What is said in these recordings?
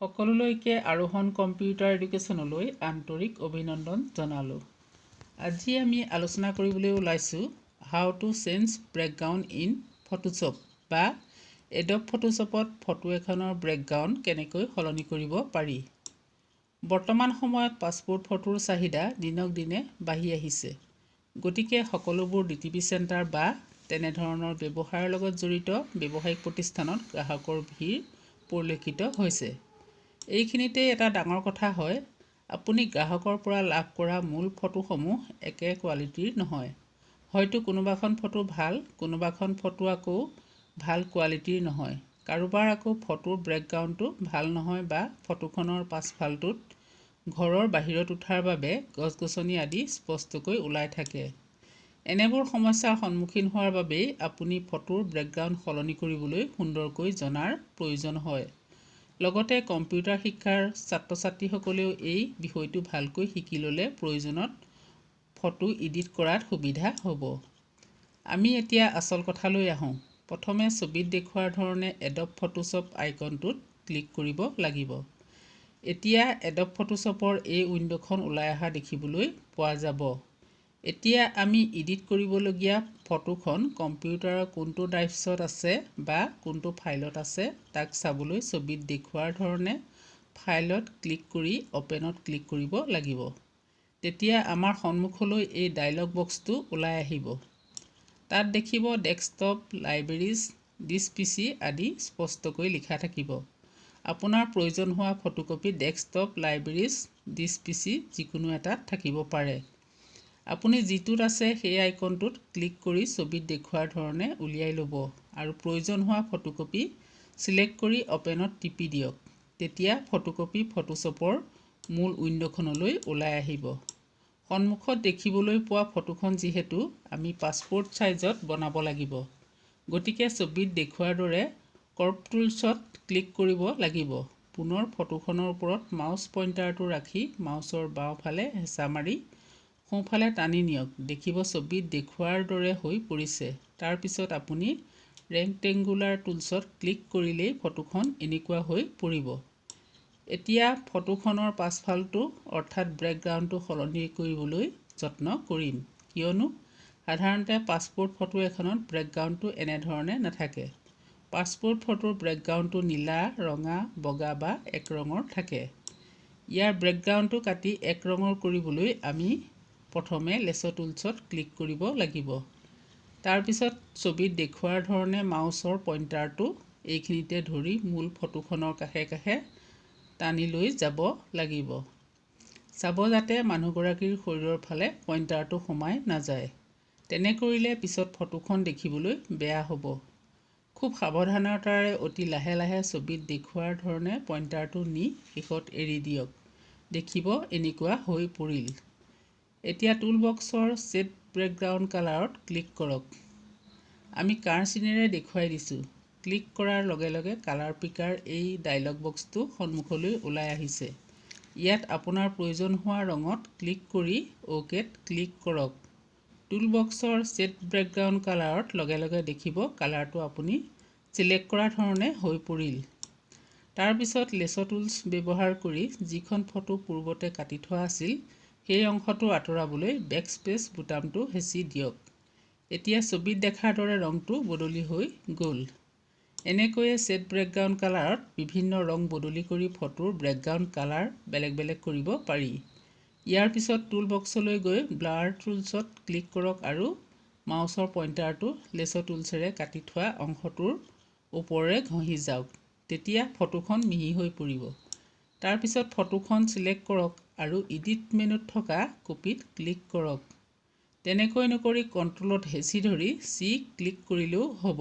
সকলোলৈকে আৰোহণ কম্পিউটাৰ এডুকেশ্যনলৈ আন্তৰিক অভিনন্দন জনালোঁ। আজি আমি আলোচনা কৰিবলৈ ওলাইছোঁ how to change background in Photoshop বা এডব ফটোশ্বপত ফটো এখনৰ বেকগ্ৰাউণ্ড কেনেকৈ সলনি কৰিব পাৰি। বৰ্তমান সময়ত পাছপোৰ্ট ফটোৰ চাহিদা দিনক দিনে বাঢ়ি আহিছে। গতিকে সকলোবোৰ ডি টি পি চেণ্টাৰ বা তেনেধৰণৰ ব্যৱসায়ৰ লগত জড়িত ব্যৱসায়িক প্ৰতিষ্ঠানত গ্ৰাহকৰ ভিৰ পৰিলক্ষিত হৈছে। এইখিনিতে এটা ডাঙৰ কথা হয় আপুনি গ্ৰাহকৰ পৰা লাভ কৰা মূল ফটোসমূহ একে কোৱালিটিৰ নহয়। হয়তো কোনোবাখন ফটো ভাল কোনোবাখন ফটো আকৌ ভাল কোৱালিটিৰ নহয়। কাৰোবাৰ আকৌ ফটোৰ বেকগ্ৰাউণ্ডটো ভাল নহয় বা ফটোখনৰ পাছফালটোত ঘৰৰ বাহিৰত উঠাৰ বাবে গছ গছনি আদি স্পষ্টকৈ ওলাই থাকে। এনেবোৰ সমস্যাৰ সন্মুখীন হোৱাৰ বাবেই আপুনি ফটোৰ বেকগ্ৰাউণ্ড সলনি কৰিবলৈ সুন্দৰকৈ জনাৰ প্ৰয়োজন হয়। লগতে কম্পিউটাৰ শিক্ষাৰ ছাত্ৰ ছাত্ৰীসকলেও এই বিষয়টো ভালকৈ শিকি ল'লে প্ৰয়োজনত ফটো ইডিট কৰাত সুবিধা হ'ব। আমি এতিয়া আচল কথালৈ আহোঁ। প্ৰথমে ছবিত দেখুওৱাৰ ধৰণে এডব ফটোশ্বপ আইকনটোত ক্লিক কৰিব লাগিব। এতিয়া এডব ফটোশ্বপৰ এই উইণ্ড'খন ওলাই অহা দেখিবলৈ পোৱা যাব। এতিয়া আমি ইডিট কৰিবলগীয়া ফটোখন কম্পিউটাৰৰ কোনটো ড্ৰাইভছত আছে বা কোনটো ফাইলত আছে তাক চাবলৈ ছবিত দেখুওৱাৰ ধৰণে ফাইলত ক্লিক কৰি অ'পেনত ক্লিক কৰিব লাগিব। তেতিয়া আমাৰ সন্মুখলৈ এই ডায়লগ বক্সটো ওলাই আহিব। তাত দেখিব desktop libraries this P C আদি স্পষ্টকৈ লিখা থাকিব। আপোনাৰ প্ৰয়োজন হোৱা photocopy desktop libraries this P C যিকোনো এটাত থাকিব পাৰে। আপুনি যিটোত আছে সেই আইকনটোত ক্লিক কৰি ছবিত দেখুওৱাৰ ধৰণে উলিয়াই ল'ব আৰু প্ৰয়োজন হোৱা ফটোকপি ছিলেক্ট কৰি অ'পেনত টিপি দিয়ক। তেতিয়া ফটোকপি ফটোশ্বপৰ মূল উইণ্ড'খনলৈ ওলাই আহিব। সন্মুখত দেখিবলৈ পোৱা ফটোখন যিহেতু আমি পাছপোৰ্ট ছাইজত বনাব লাগিব। গতিকে ছবিত দেখুওৱাৰ দৰে ক্ৰপ টুলছত ক্লিক কৰিব লাগিব। পুনৰ ফটোখনৰ ওপৰত মাউচ পইণ্টাৰটো ৰাখি মাউচৰ বাওঁফালে হেঁচা মাৰি সোঁফালে টানি নিয়ক দেখিব ছবিত দেখুওৱাৰ দৰে হৈ পৰিছে। তাৰপিছত আপুনি ৰেক্টেংগুলাৰ টুলছত ক্লিক কৰিলেই ফটোখন এনেকুৱা হৈ পৰিব। এতিয়া ফটোখনৰ পাছফালটো অৰ্থাৎ বেকগ্ৰাউণ্ডটো সলনি কৰিবলৈ যত্ন কৰিম। কিয়নো সাধাৰণতে পাছপোৰ্ট ফটো এখনত বেকগ্ৰাউণ্ডটো এনেধৰণে নাথাকে। পাছপোৰ্ট ফটোৰ বেকগ্ৰাউণ্ডটো নীলা ৰঙা বগা বা এক ৰঙৰ থাকে। ইয়াৰ বেকগ্ৰাউণ্ডটো কাটি এক ৰঙৰ কৰিবলৈ আমি প্ৰথমে লেচ' টুলছত ক্লিক কৰিব লাগিব। তাৰপিছত ছবিত দেখুওৱাৰ ধৰণে মাউচৰ পইণ্টাৰটো এইখিনিতে ধৰি মূল ফটোখনৰ কাষে কাষে টানি লৈ যাব লাগিব। চাব যাতে মানুহগৰাকীৰ শৰীৰৰ ফালে পইণ্টাৰটো সোমাই নাযায়। তেনে কৰিলে পিছত ফটোখন দেখিবলৈ বেয়া হ'ব। খুব সাৱধানতাৰে অতি লাহে লাহে ছবিত দেখুওৱাৰ ধৰণে পইণ্টাৰটো নি শেষত এৰি দিয়ক। দেখিব এনেকুৱা হৈ পৰিল। এতিয়া টুল বক্সৰ ছেট বেকগ্ৰাউণ্ড কালাৰত ক্লিক কৰক। আমি কাৰ চিনেৰে দেখুৱাই দিছোঁ। ক্লিক কৰাৰ লগে লগে কালাৰ পিকাৰ এই ডায়লগ বক্সটো সন্মুখলৈ ওলাই আহিছে। ইয়াত আপোনাৰ প্ৰয়োজন হোৱা ৰঙত ক্লিক কৰি অ'কেত ক্লিক কৰক। টুল বক্সৰ ছেট বেকগ্ৰাউণ্ড কালাৰত লগে লগে দেখিব কালাৰটো আপুনি ছিলেক্ট কৰা ধৰণে হৈ পৰিল। তাৰপিছত লেচ' টুলছ ব্যৱহাৰ কৰি যিখন ফটো পূৰ্বতে কাটি থোৱা আছিল সেই অংশটো আঁতৰাবলৈ বেকস্পেচ বুটামটো হেঁচি দিয়ক। এতিয়া ছবিত দেখাৰ দৰে ৰংটো বদলি হৈ গ'ল। এনেকৈয়ে ছেট বেকগ্ৰাউণ্ড কালাৰত বিভিন্ন ৰং বদলি কৰি ফটোৰ বেকগ্ৰাউণ্ড কালাৰ বেলেগ বেলেগ কৰিব পাৰি। ইয়াৰ পিছত টুল বক্সলৈ গৈ ব্লাৰ টুলছত ক্লিক কৰক আৰু মাউচৰ পইণ্টাৰটো লেচ' টুলছেৰে কাটি থোৱা অংশটোৰ ওপৰেৰে ঘঁহি যাওক। তেতিয়া ফটোখন মিহি হৈ পৰিব। তাৰপিছত ফটোখন ছিলেক্ট কৰক। আৰু ইডিট মেনুত থকা কপিত ক্লিক কৰক। তেনেকৈ নকৰি কণ্ট্ৰলত হেঁচি ধৰি চি ক্লিক কৰিলেও হ'ব।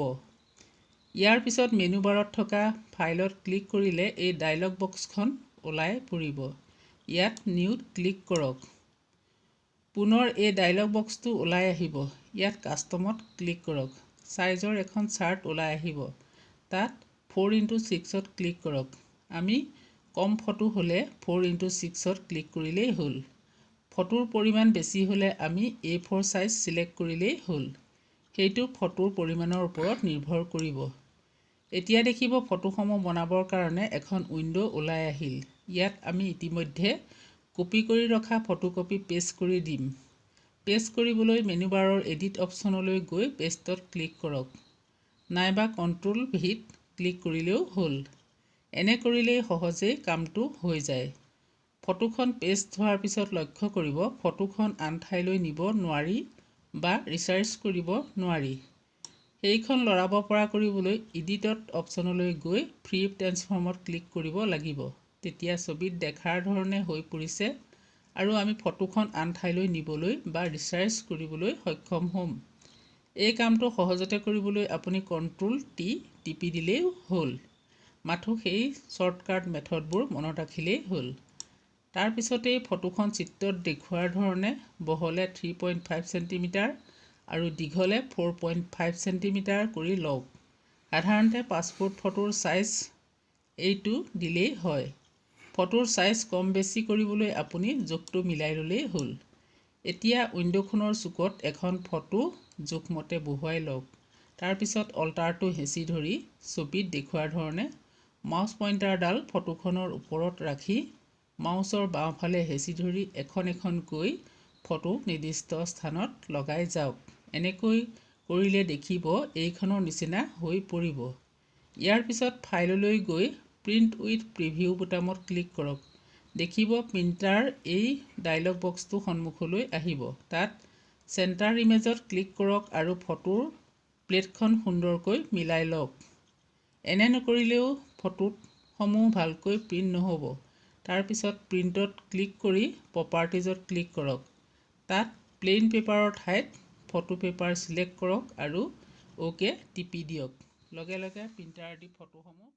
ইয়াৰ পিছত মেনু বাৰত থকা ফাইলত ক্লিক কৰিলে এই ডায়লগ বক্সখন ওলাই পৰিব। ইয়াত নিউত ক্লিক কৰক। পুনৰ এই ডায়লগ বক্সটো ওলাই আহিব। ইয়াত কাষ্টমত ক্লিক কৰক। ছাইজৰ এখন চাৰ্ট ওলাই আহিব। তাত ফ'ৰ ইণ্টু ছিক্সত ক্লিক কৰক। আমি কম ফটো হ'লে ফ'ৰ ইণ্টু ছিক্সত ক্লিক কৰিলেই হ'ল। ফটোৰ পৰিমাণ বেছি হ'লে আমি এ ফ'ৰ ছাইজ ছিলেক্ট কৰিলেই হ'ল। সেইটো ফটোৰ পৰিমাণৰ ওপৰত নিৰ্ভৰ কৰিব। এতিয়া দেখিব ফটোসমূহ বনাবৰ কাৰণে এখন উইণ্ড' ওলাই আহিল। ইয়াত আমি ইতিমধ্যে কপি কৰি ৰখা ফটোকপি পেষ্ট কৰি দিম। পেষ্ট কৰিবলৈ মেনু বাৰৰ এডিট অপশ্যনলৈ গৈ পেষ্টত ক্লিক কৰক। নাইবা কণ্ট্ৰল ভিত ক্লিক কৰিলেও হ'ল। এনে কৰিলেই সহজেই কামটো হৈ যায়। ফটোখন পেষ্ট হোৱাৰ পিছত লক্ষ্য কৰিব ফটোখন আন ঠাইলৈ নিব নোৱাৰি বা ৰিচাৰ্জ কৰিব নোৱাৰি। সেইখন লৰাব পৰা কৰিবলৈ ইডিটত অপশ্যনলৈ গৈ ফ্ৰী ট্ৰেন্সফৰ্মত ক্লিক কৰিব লাগিব। তেতিয়া ছবিত দেখাৰ ধৰণে হৈ পৰিছে আৰু আমি ফটোখন আন ঠাইলৈ নিবলৈ বা ৰিচাৰ্জ কৰিবলৈ সক্ষম হ'ম। এই কামটো সহজতে কৰিবলৈ আপুনি কণ্ট্ৰল টি টিপি দিলেই হ'ল। মাথো সেই শ্বৰ্টকাট মেথডবোৰ মনত ৰাখিলেই হ'ল। তাৰপিছতেই ফটোখন চিত্ৰত দেখুওৱাৰ ধৰণে বহলে থ্ৰী পইণ্ট ফাইভ চেণ্টিমিটাৰ আৰু দীঘলে ফ'ৰ পইণ্ট ফাইভ চেণ্টিমিটাৰ কৰি লওক। সাধাৰণতে পাছপোৰ্ট ফটোৰ ছাইজ এইটো দিলেই হয়। ফটোৰ ছাইজ কম বেছি কৰিবলৈ আপুনি জোখটো মিলাই ল'লেই হ'ল। এতিয়া উইণ্ড'খনৰ চুকত এখন ফটো জোখমতে বহুৱাই লওক। তাৰপিছত অল্টাৰটো হেঁচি ধৰি ছবিত দেখুওৱাৰ ধৰণে মাউচ পইণ্টাৰডাল ফটোখনৰ ওপৰত ৰাখি মাউচৰ বাওঁফালে হেঁচি ধৰি এখন এখনকৈ ফটো নিৰ্দিষ্ট স্থানত লগাই যাওক। এনেকৈ কৰিলে দেখিব এইখনৰ নিচিনা হৈ পৰিব। ইয়াৰ পিছত ফাইললৈ গৈ প্ৰিণ্ট উইথ প্ৰিভিউ বুটামত ক্লিক কৰক। দেখিব প্ৰিণ্টাৰ এই ডায়লগ বক্সটো সন্মুখলৈ আহিব। তাত চেণ্টাৰ ইমেজত ক্লিক কৰক আৰু ফটোৰ প্লেটখন সুন্দৰকৈ মিলাই লওক। এনে নকৰিলেও ফটোত সমূহ ভালকৈ প্ৰিণ্ট নহ'ব। তাৰপিছত প্ৰিণ্টত ক্লিক কৰি প্ৰপাৰ্টিজত ক্লিক কৰক। তাত প্লেইন পেপাৰৰ ঠাইত ফটো পেপাৰ ছিলেক্ট কৰক আৰু অ'কে টিপি দিয়ক। লগে লগে প্ৰিণ্টাৰেদি ফটোসমূহ